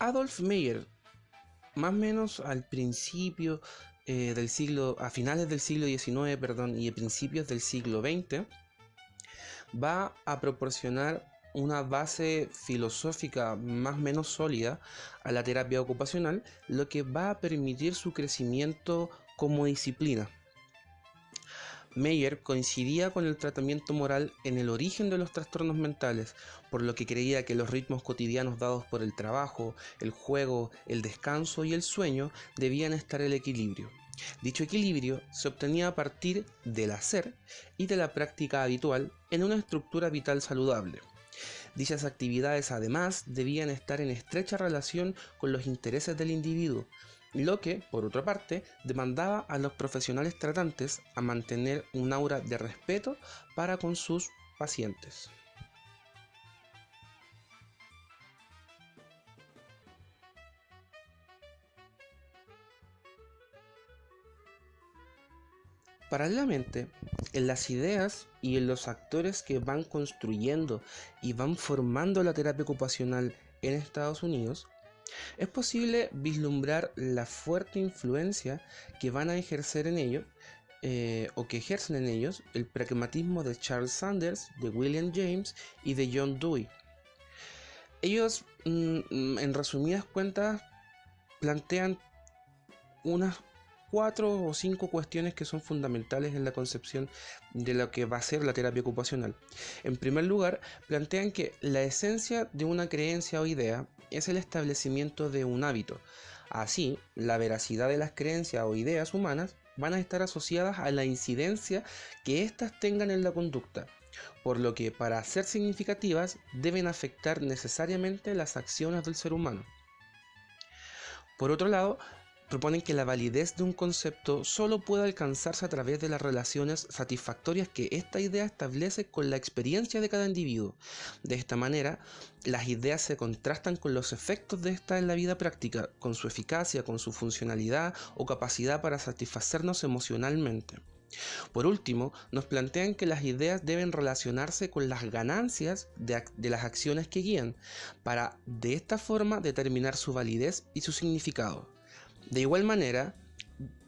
Adolf Meyer, más o menos al principio eh, del siglo, a finales del siglo XIX, perdón, y principios del siglo XX, va a proporcionar una base filosófica más o menos sólida a la terapia ocupacional, lo que va a permitir su crecimiento como disciplina. Meyer coincidía con el tratamiento moral en el origen de los trastornos mentales, por lo que creía que los ritmos cotidianos dados por el trabajo, el juego, el descanso y el sueño debían estar en equilibrio. Dicho equilibrio se obtenía a partir del hacer y de la práctica habitual en una estructura vital saludable. Dichas actividades además debían estar en estrecha relación con los intereses del individuo, lo que, por otra parte, demandaba a los profesionales tratantes a mantener un aura de respeto para con sus pacientes. Paralelamente, en las ideas y en los actores que van construyendo y van formando la terapia ocupacional en Estados Unidos, es posible vislumbrar la fuerte influencia que van a ejercer en ellos eh, o que ejercen en ellos el pragmatismo de Charles Sanders, de William James y de John Dewey. Ellos, mm, en resumidas cuentas, plantean unas cuatro o cinco cuestiones que son fundamentales en la concepción de lo que va a ser la terapia ocupacional. En primer lugar, plantean que la esencia de una creencia o idea es el establecimiento de un hábito. Así, la veracidad de las creencias o ideas humanas van a estar asociadas a la incidencia que éstas tengan en la conducta, por lo que para ser significativas deben afectar necesariamente las acciones del ser humano. Por otro lado, proponen que la validez de un concepto solo puede alcanzarse a través de las relaciones satisfactorias que esta idea establece con la experiencia de cada individuo. De esta manera, las ideas se contrastan con los efectos de esta en la vida práctica, con su eficacia, con su funcionalidad o capacidad para satisfacernos emocionalmente. Por último, nos plantean que las ideas deben relacionarse con las ganancias de, de, las acciones que guían, para de esta forma determinar su validez y su significado. De igual manera,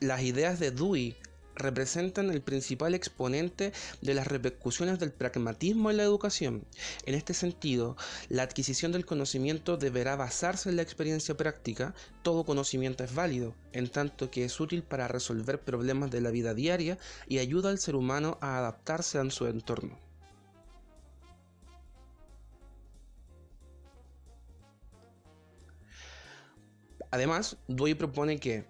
las ideas de Dewey representan el principal exponente de las repercusiones del pragmatismo en la educación. En este sentido, la adquisición del conocimiento deberá basarse en la experiencia práctica. Todo conocimiento es válido, en tanto que es útil para resolver problemas de la vida diaria y ayuda al ser humano a adaptarse a su entorno. Además, Dewey propone que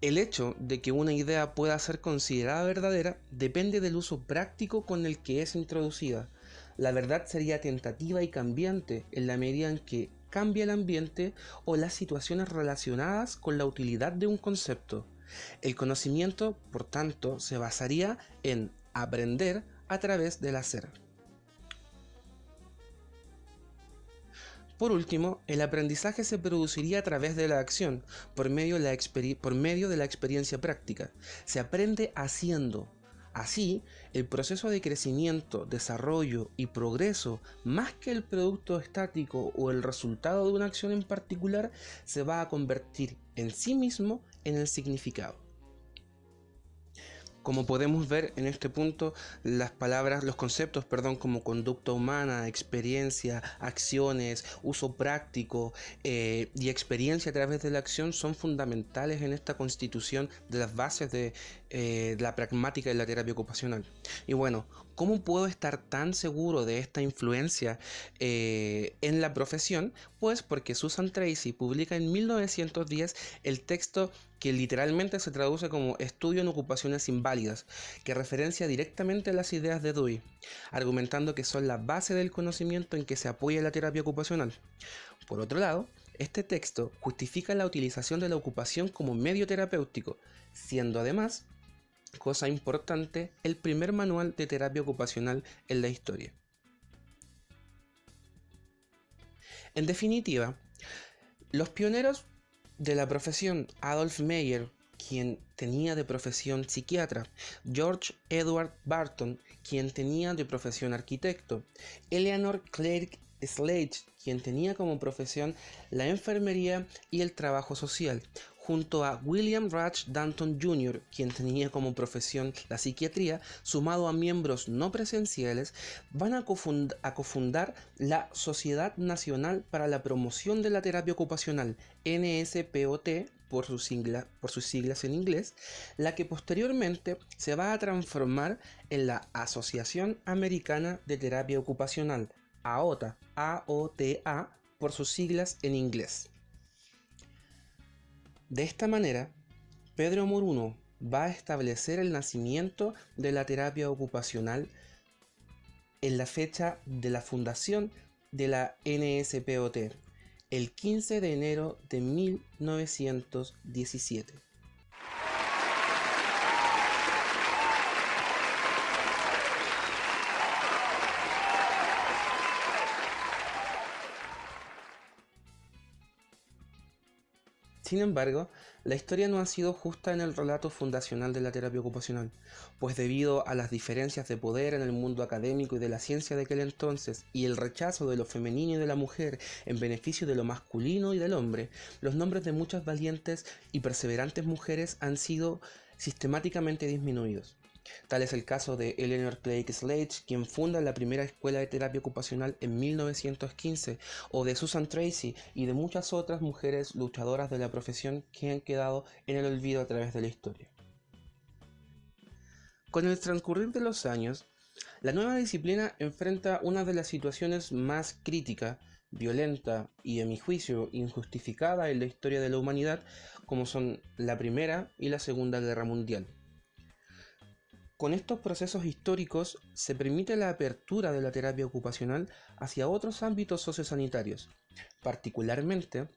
el hecho de que una idea pueda ser considerada verdadera depende del uso práctico con el que es introducida. La verdad sería tentativa y cambiante en la medida en que cambia el ambiente o las situaciones relacionadas con la utilidad de un concepto. El conocimiento, por tanto, se basaría en aprender a través del hacer. Por último, el aprendizaje se produciría a través de la acción, por medio de la, experiencia práctica. Se aprende haciendo. Así, el proceso de crecimiento, desarrollo y progreso, más que el producto estático o el resultado de una acción en particular, se va a convertir en sí mismo en el significado. Como podemos ver en este punto, las palabras, los conceptos, perdón, como conducta humana, experiencia, acciones, uso práctico eh, y experiencia a través de la acción son fundamentales en esta constitución de las bases de, eh, la pragmática de la terapia ocupacional. Y bueno, ¿cómo puedo estar tan seguro de esta influencia eh, en la profesión? Pues porque Susan Tracy publica en 1910 el texto que literalmente se traduce como Estudio en ocupaciones inválidas, que referencia directamente a las ideas de Dewey, argumentando que son la base del conocimiento en que se apoya la terapia ocupacional. Por otro lado, este texto justifica la utilización de la ocupación como medio terapéutico, siendo además, cosa importante, el primer manual de terapia ocupacional en la historia. En definitiva, los pioneros de la profesión, Adolf Meyer, quien tenía de profesión psiquiatra, George Edward Barton, quien tenía de profesión arquitecto, Eleanor Clark Slade, quien tenía como profesión la enfermería y el trabajo social, junto a William Rudge Danton Jr., quien tenía como profesión la psiquiatría, sumado a miembros no presenciales, van a, cofundar la Sociedad Nacional para la Promoción de la Terapia Ocupacional, NSPOT, por sus, por sus, siglas en inglés, la que posteriormente se va a transformar en la Asociación Americana de Terapia Ocupacional, AOTA, AOTA por sus siglas en inglés. De esta manera, Pedro Moruno va a establecer el nacimiento de la terapia ocupacional en la fecha de la fundación de la NSPOT, el 15 de enero de 1917. Sin embargo, la historia no ha sido justa en el relato fundacional de la terapia ocupacional, pues debido a las diferencias de poder en el mundo académico y de la ciencia de aquel entonces y el rechazo de lo femenino y de la mujer en beneficio de lo masculino y del hombre, los nombres de muchas valientes y perseverantes mujeres han sido sistemáticamente disminuidos. Tal es el caso de Eleanor Clay Slade, quien funda la primera escuela de terapia ocupacional en 1915, o de Susan Tracy y de muchas otras mujeres luchadoras de la profesión que han quedado en el olvido a través de la historia. Con el transcurrir de los años, la nueva disciplina enfrenta una de las situaciones más críticas, violenta y, a mi juicio, injustificada en la historia de la humanidad, como son la Primera y la Segunda Guerra Mundial. Con estos procesos históricos se permite la apertura de la terapia ocupacional hacia otros ámbitos sociosanitarios, particularmente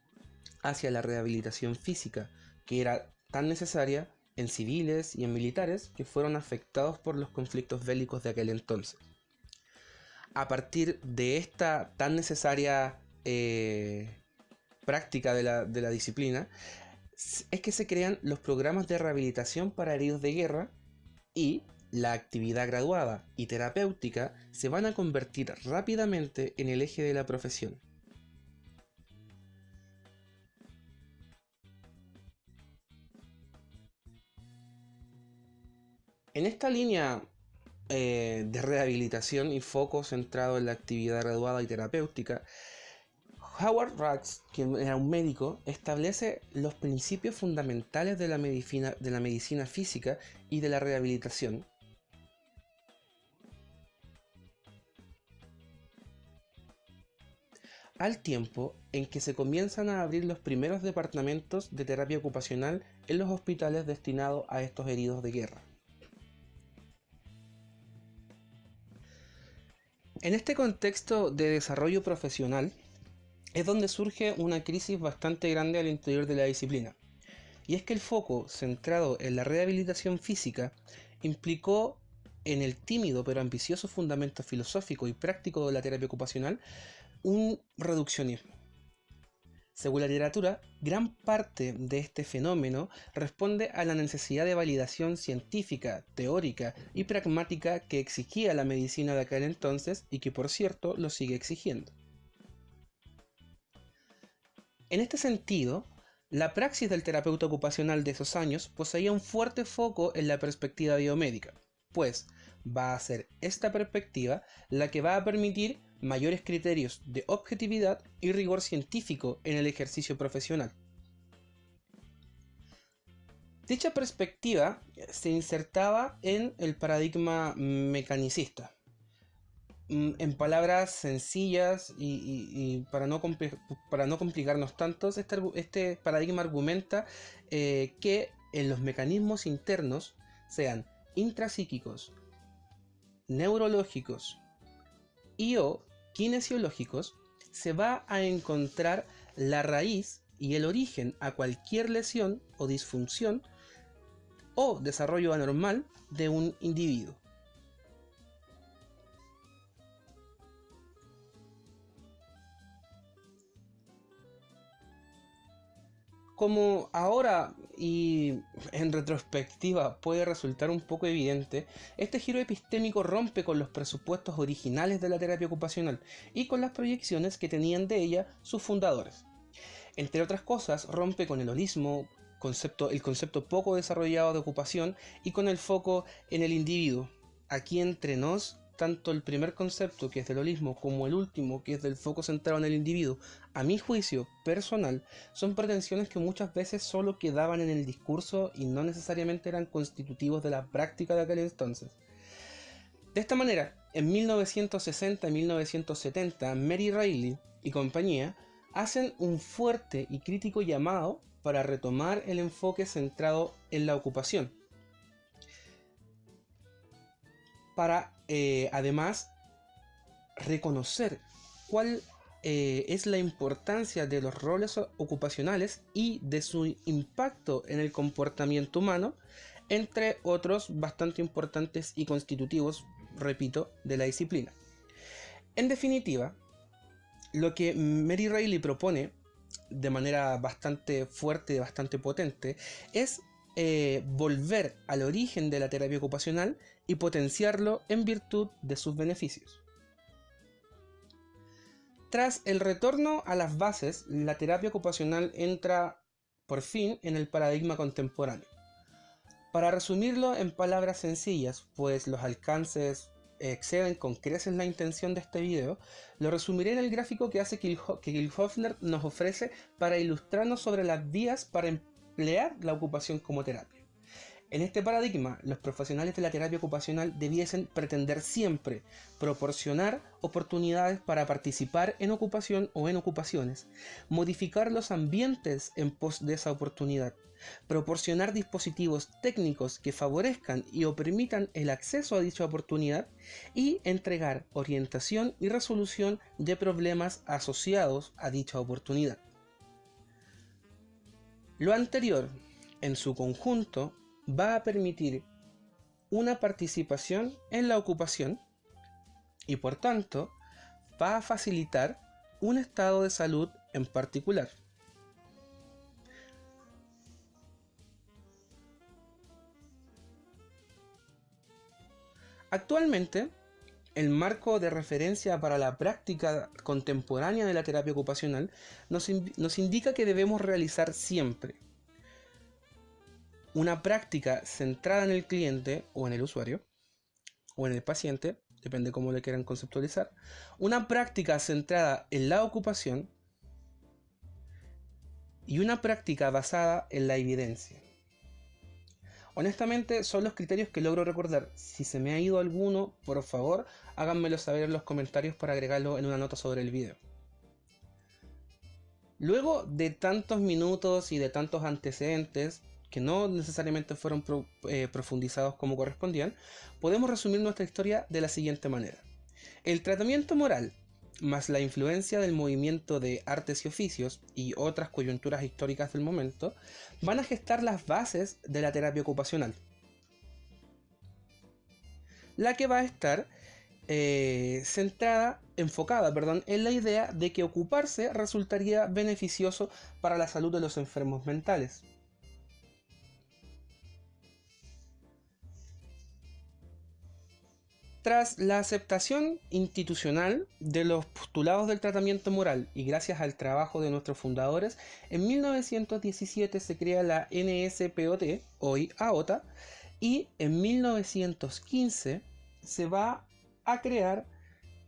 hacia la rehabilitación física, que era tan necesaria en civiles y en militares que fueron afectados por los conflictos bélicos de aquel entonces. A partir de esta tan necesaria eh, práctica de la, de la disciplina, es que se crean los programas de rehabilitación para heridos de guerra y la actividad graduada y terapéutica se van a convertir rápidamente en el eje de la profesión. En esta línea eh, de rehabilitación y foco centrado en la actividad graduada y terapéutica, Howard Rax, quien era un médico, establece los principios fundamentales de la medicina, de la medicina física y de la rehabilitación. Al tiempo en que se comienzan a abrir los primeros departamentos de terapia ocupacional en los hospitales destinados a estos heridos de guerra. En este contexto de desarrollo profesional, es donde surge una crisis bastante grande al interior de la disciplina. Y es que el foco centrado en la rehabilitación física implicó en el tímido pero ambicioso fundamento filosófico y práctico de la terapia ocupacional un reduccionismo. Según la literatura, gran parte de este fenómeno responde a la necesidad de validación científica, teórica y pragmática que exigía la medicina de aquel entonces y que por cierto lo sigue exigiendo. En este sentido, la praxis del terapeuta ocupacional de esos años poseía un fuerte foco en la perspectiva biomédica, pues va a ser esta perspectiva la que va a permitir mayores criterios de objetividad y rigor científico en el ejercicio profesional. Dicha perspectiva se insertaba en el paradigma mecanicista, Mm, en palabras sencillas y, para, no para, no complicarnos tanto, este, este paradigma argumenta eh, que en los mecanismos internos, sean intrapsíquicos, neurológicos y o kinesiológicos, se va a encontrar la raíz y el origen a cualquier lesión o disfunción o desarrollo anormal de un individuo. Como ahora y en retrospectiva puede resultar un poco evidente, este giro epistémico rompe con los presupuestos originales de la terapia ocupacional y con las proyecciones que tenían de ella sus fundadores. Entre otras cosas, rompe con el holismo, concepto, el concepto poco desarrollado de ocupación y con el foco en el individuo. Aquí entre nos tanto el primer concepto, que es del holismo, como el último, que es del foco centrado en el individuo, a mi juicio personal, son pretensiones que muchas veces solo quedaban en el discurso y no necesariamente eran constitutivos de la práctica de aquel entonces. De esta manera, en 1960 y 1970, Mary Reilly y compañía hacen un fuerte y crítico llamado para retomar el enfoque centrado en la ocupación, para eh, además reconocer cuál eh, es la importancia de los roles ocupacionales y de su impacto en el comportamiento humano, entre otros bastante importantes y constitutivos, repito, de la disciplina. En definitiva, lo que Mary Reilly propone de manera bastante fuerte y bastante potente es eh, volver al origen de la terapia ocupacional y potenciarlo en virtud de sus beneficios. Tras el retorno a las bases, la terapia ocupacional entra por fin en el paradigma contemporáneo. Para resumirlo en palabras sencillas, pues los alcances exceden con creces la intención de este video, lo resumiré en el gráfico que hace que Hofner nos ofrece para ilustrarnos sobre las vías para emplear la ocupación como terapia. En este paradigma, los profesionales de la terapia ocupacional debiesen pretender siempre proporcionar oportunidades para participar en ocupación o en ocupaciones, modificar los ambientes en pos de esa oportunidad, proporcionar dispositivos técnicos que favorezcan y o permitan el acceso a dicha oportunidad y entregar orientación y resolución de problemas asociados a dicha oportunidad. Lo anterior, en su conjunto, va a permitir una participación en la ocupación y por tanto va a facilitar un estado de salud en particular. Actualmente, el marco de referencia para la práctica contemporánea de la terapia ocupacional nos, indica que debemos realizar siempre una práctica centrada en el cliente o en el usuario o en el paciente, depende cómo le quieran conceptualizar, una práctica centrada en la ocupación y una práctica basada en la evidencia. Honestamente son los criterios que logro recordar. Si se me ha ido alguno, por favor háganmelo saber en los comentarios para agregarlo en una nota sobre el video. Luego de tantos minutos y de tantos antecedentes, que no necesariamente fueron eh, profundizados como correspondían, podemos resumir nuestra historia de la siguiente manera. El tratamiento moral, más la influencia del movimiento de artes y oficios y otras coyunturas históricas del momento, van a gestar las bases de la terapia ocupacional. La que va a estar eh, centrada, enfocada, perdón, en la idea de que ocuparse resultaría beneficioso para la salud de los enfermos mentales. Tras la aceptación institucional de los postulados del tratamiento moral y gracias al trabajo de nuestros fundadores, en 1917 se crea la NSPOT, hoy AOTA, y en 1915 se va a crear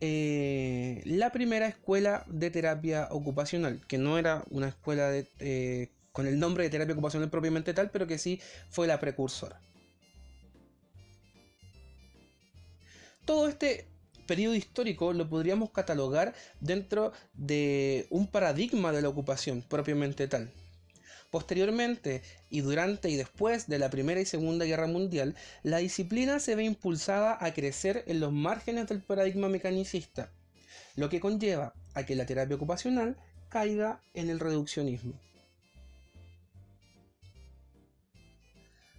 eh, la primera escuela de terapia ocupacional, que no era una escuela eh, con el nombre de terapia ocupacional propiamente tal, pero que sí fue la precursora. Todo este periodo histórico lo podríamos catalogar dentro de un paradigma de la ocupación propiamente tal. Posteriormente, y durante y después de la Primera y Segunda Guerra Mundial, la disciplina se ve impulsada a crecer en los márgenes del paradigma mecanicista, lo que conlleva a que la terapia ocupacional caiga en el reduccionismo.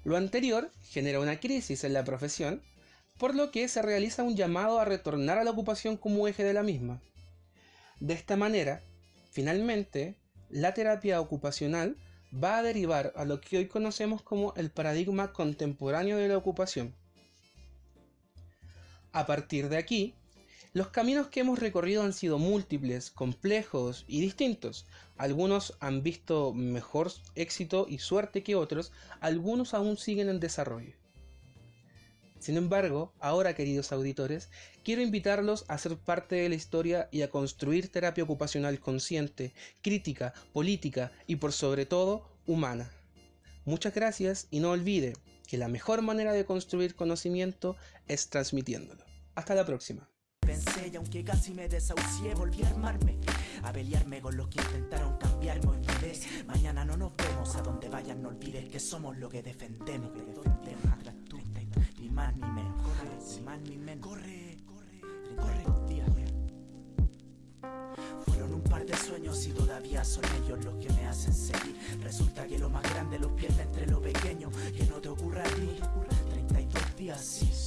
Lo anterior genera una crisis en la profesión por lo que se realiza un llamado a retornar a la ocupación como eje de la misma. De esta manera, finalmente, la terapia ocupacional va a derivar a lo que hoy conocemos como el paradigma contemporáneo de la ocupación. A partir de aquí, los caminos que hemos recorrido han sido múltiples, complejos y distintos. Algunos han visto mejor éxito y suerte que otros, algunos aún siguen en desarrollo. Sin embargo, ahora queridos auditores, quiero invitarlos a ser parte de la historia y a construir terapia ocupacional consciente, crítica, política y por sobre todo humana. Muchas gracias y no olvide que la mejor manera de construir conocimiento es transmitiéndolo. Hasta la próxima más ni menos. Corre, ni más ni menos. Corre, corre, corre. Fueron un par de sueños y todavía son ellos los que me hacen seguir. Resulta que lo más grande lo pierda entre lo pequeño, que no te ocurra a ti. 32 días, sí